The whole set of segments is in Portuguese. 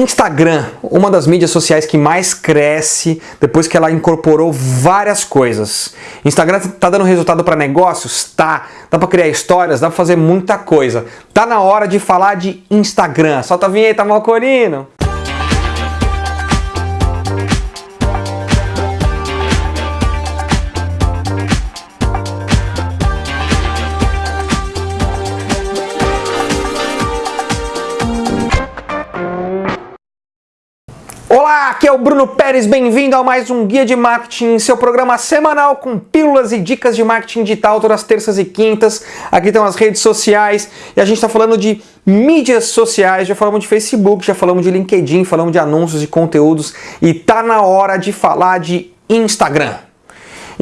Instagram, uma das mídias sociais que mais cresce depois que ela incorporou várias coisas. Instagram tá dando resultado para negócios? Tá. Dá para criar histórias? Dá para fazer muita coisa. Tá na hora de falar de Instagram. Solta a vinheta, Malcorino! Olá, aqui é o Bruno Pérez, bem-vindo a mais um Guia de Marketing, seu programa semanal com pílulas e dicas de marketing digital todas as terças e quintas. Aqui estão as redes sociais e a gente está falando de mídias sociais, já falamos de Facebook, já falamos de LinkedIn, falamos de anúncios e conteúdos e tá na hora de falar de Instagram.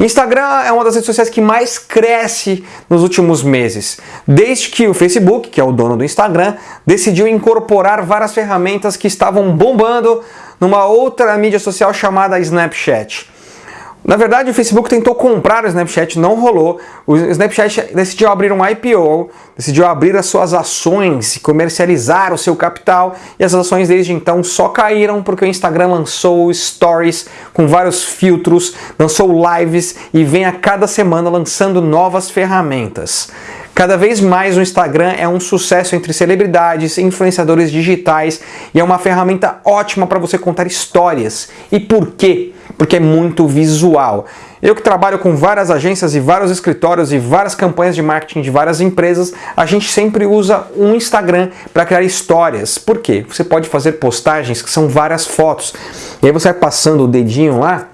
Instagram é uma das redes sociais que mais cresce nos últimos meses, desde que o Facebook, que é o dono do Instagram, decidiu incorporar várias ferramentas que estavam bombando numa outra mídia social chamada Snapchat. Na verdade, o Facebook tentou comprar o Snapchat, não rolou. O Snapchat decidiu abrir um IPO, decidiu abrir as suas ações comercializar o seu capital. E as ações desde então só caíram porque o Instagram lançou stories com vários filtros, lançou lives e vem a cada semana lançando novas ferramentas. Cada vez mais o Instagram é um sucesso entre celebridades, influenciadores digitais e é uma ferramenta ótima para você contar histórias. E por quê? Porque é muito visual. Eu que trabalho com várias agências e vários escritórios e várias campanhas de marketing de várias empresas, a gente sempre usa um Instagram para criar histórias. Por quê? Você pode fazer postagens que são várias fotos. E aí você vai passando o dedinho lá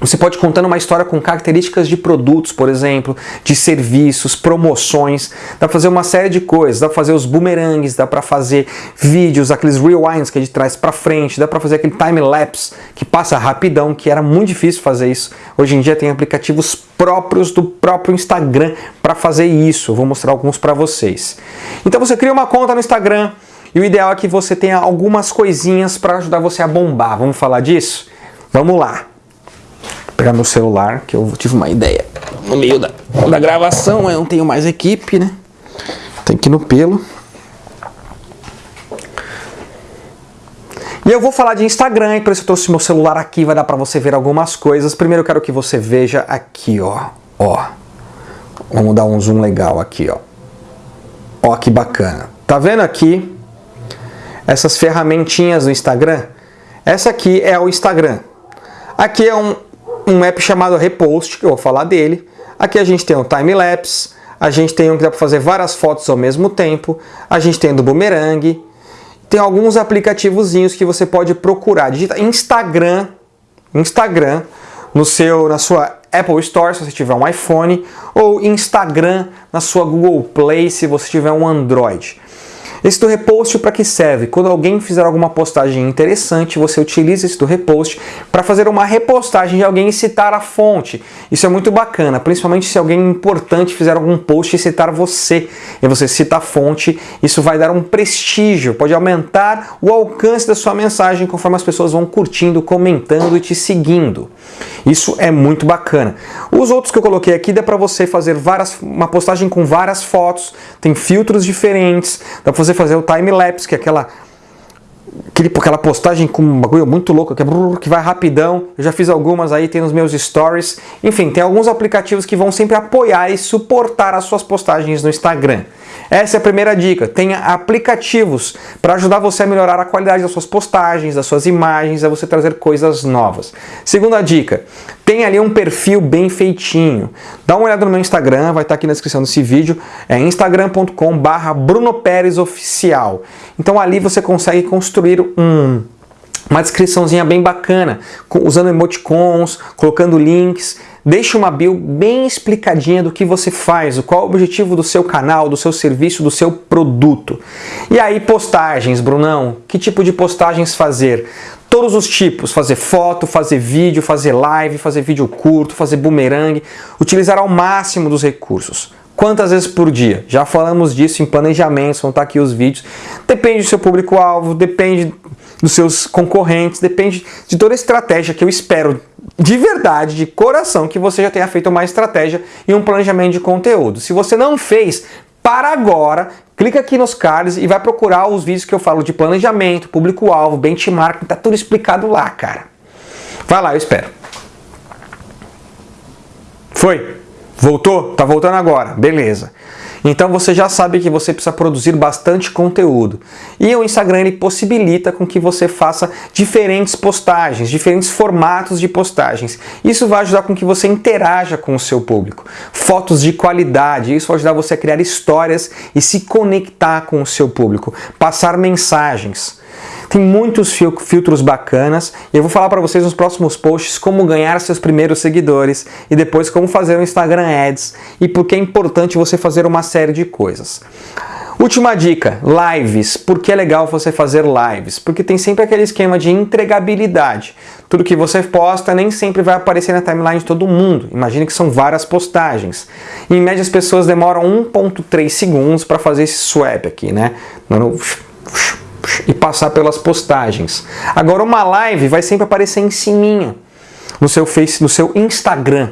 você pode contar uma história com características de produtos, por exemplo, de serviços, promoções, dá para fazer uma série de coisas, dá para fazer os boomerangs, dá para fazer vídeos, aqueles rewinds que é de trás para frente, dá para fazer aquele time lapse que passa rapidão, que era muito difícil fazer isso. Hoje em dia tem aplicativos próprios do próprio Instagram para fazer isso. Eu vou mostrar alguns para vocês. Então você cria uma conta no Instagram e o ideal é que você tenha algumas coisinhas para ajudar você a bombar. Vamos falar disso? Vamos lá pegar meu celular, que eu tive uma ideia no meio da, da gravação, eu não tenho mais equipe, né? Tem que ir no pelo. E eu vou falar de Instagram, e por isso eu trouxe meu celular aqui, vai dar pra você ver algumas coisas. Primeiro eu quero que você veja aqui, ó. Ó. Vamos dar um zoom legal aqui, ó. Ó que bacana. Tá vendo aqui essas ferramentinhas do Instagram? Essa aqui é o Instagram. Aqui é um, um app chamado Repost, que eu vou falar dele. Aqui a gente tem o time-lapse, a gente tem um que dá para fazer várias fotos ao mesmo tempo, a gente tem do Boomerang, tem alguns aplicativozinhos que você pode procurar. Digita Instagram, Instagram, no seu, na sua Apple Store, se você tiver um iPhone, ou Instagram na sua Google Play, se você tiver um Android. Esse do repost para que serve? Quando alguém fizer alguma postagem interessante, você utiliza esse do repost para fazer uma repostagem de alguém e citar a fonte. Isso é muito bacana, principalmente se alguém importante fizer algum post e citar você. E você cita a fonte, isso vai dar um prestígio, pode aumentar o alcance da sua mensagem conforme as pessoas vão curtindo, comentando e te seguindo. Isso é muito bacana. Os outros que eu coloquei aqui dá para você fazer várias, uma postagem com várias fotos, tem filtros diferentes, dá para fazer fazer o time-lapse, que é aquela, aquele, aquela postagem com um bagulho muito louco, que, é, que vai rapidão. Eu já fiz algumas aí, tem nos meus stories. Enfim, tem alguns aplicativos que vão sempre apoiar e suportar as suas postagens no Instagram. Essa é a primeira dica. Tenha aplicativos para ajudar você a melhorar a qualidade das suas postagens, das suas imagens, a você trazer coisas novas. Segunda dica, tem ali um perfil bem feitinho. Dá uma olhada no meu Instagram, vai estar aqui na descrição desse vídeo, é instagram.com barra. Então ali você consegue construir um uma descriçãozinha bem bacana, usando emoticons, colocando links, Deixe uma bio bem explicadinha do que você faz, qual é o objetivo do seu canal, do seu serviço, do seu produto. E aí postagens, Brunão, que tipo de postagens fazer? Todos os tipos, fazer foto, fazer vídeo, fazer live, fazer vídeo curto, fazer boomerang, utilizar ao máximo dos recursos. Quantas vezes por dia? Já falamos disso em planejamentos, vão estar aqui os vídeos. Depende do seu público-alvo, depende dos seus concorrentes, depende de toda a estratégia que eu espero de verdade, de coração, que você já tenha feito uma estratégia e um planejamento de conteúdo. Se você não fez, para agora, clica aqui nos cards e vai procurar os vídeos que eu falo de planejamento, público-alvo, benchmarking, tá tudo explicado lá, cara. Vai lá, eu espero. Foi? Voltou? Tá voltando agora, beleza. Então você já sabe que você precisa produzir bastante conteúdo. E o Instagram ele possibilita com que você faça diferentes postagens, diferentes formatos de postagens. Isso vai ajudar com que você interaja com o seu público. Fotos de qualidade, isso vai ajudar você a criar histórias e se conectar com o seu público. Passar mensagens. Tem muitos filtros bacanas e eu vou falar para vocês nos próximos posts como ganhar seus primeiros seguidores e depois como fazer um Instagram Ads e por que é importante você fazer uma série de coisas. Última dica, lives. Por que é legal você fazer lives? Porque tem sempre aquele esquema de entregabilidade. Tudo que você posta nem sempre vai aparecer na timeline de todo mundo. Imagine que são várias postagens. Em média as pessoas demoram 1.3 segundos para fazer esse swap aqui, né? E passar pelas postagens. Agora uma live vai sempre aparecer em cima no seu Face, no seu Instagram.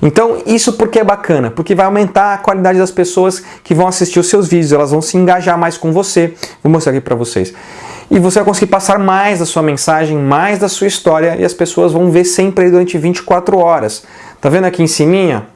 Então isso porque é bacana, porque vai aumentar a qualidade das pessoas que vão assistir os seus vídeos, elas vão se engajar mais com você. Vou mostrar aqui para vocês. E você vai conseguir passar mais da sua mensagem, mais da sua história e as pessoas vão ver sempre durante 24 horas. Tá vendo aqui em cima?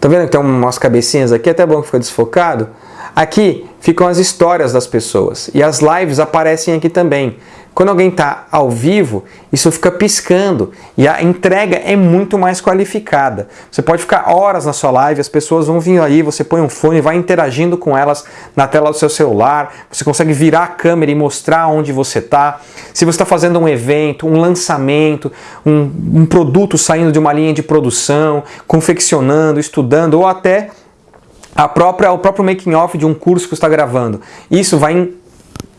Tá vendo que tem umas cabecinhas aqui? Até bom que fica desfocado. Aqui ficam as histórias das pessoas e as lives aparecem aqui também. Quando alguém está ao vivo, isso fica piscando e a entrega é muito mais qualificada. Você pode ficar horas na sua live, as pessoas vão vir aí, você põe um fone, vai interagindo com elas na tela do seu celular, você consegue virar a câmera e mostrar onde você está. Se você está fazendo um evento, um lançamento, um, um produto saindo de uma linha de produção, confeccionando, estudando ou até a própria, o próprio making off de um curso que você está gravando. Isso vai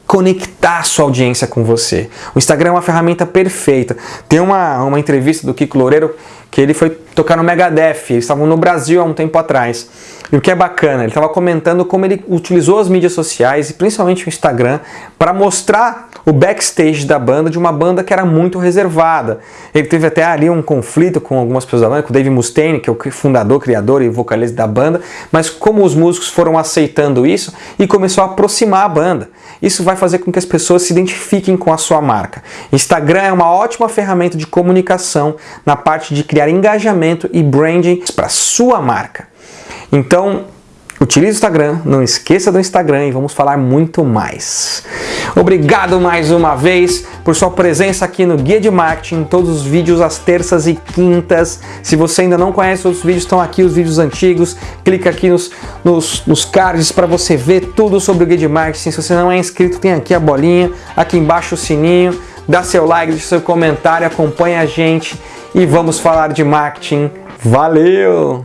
conectar sua audiência com você. O Instagram é uma ferramenta perfeita. Tem uma, uma entrevista do Kiko Loureiro que ele foi tocar no Megadeth, eles estavam no Brasil há um tempo atrás. E o que é bacana, ele estava comentando como ele utilizou as mídias sociais, e principalmente o Instagram, para mostrar o backstage da banda, de uma banda que era muito reservada. Ele teve até ali um conflito com algumas pessoas da banda, com o Dave Mustaine, que é o fundador, criador e vocalista da banda, mas como os músicos foram aceitando isso e começou a aproximar a banda. Isso vai fazer com que as pessoas se identifiquem com a sua marca. Instagram é uma ótima ferramenta de comunicação na parte de criar engajamento e branding para sua marca. Então, Utilize o Instagram, não esqueça do Instagram e vamos falar muito mais. Obrigado mais uma vez por sua presença aqui no Guia de Marketing, todos os vídeos às terças e quintas. Se você ainda não conhece os vídeos, estão aqui os vídeos antigos. Clica aqui nos, nos, nos cards para você ver tudo sobre o Guia de Marketing. Se você não é inscrito, tem aqui a bolinha, aqui embaixo o sininho. Dá seu like, deixa seu comentário, acompanha a gente e vamos falar de marketing. Valeu!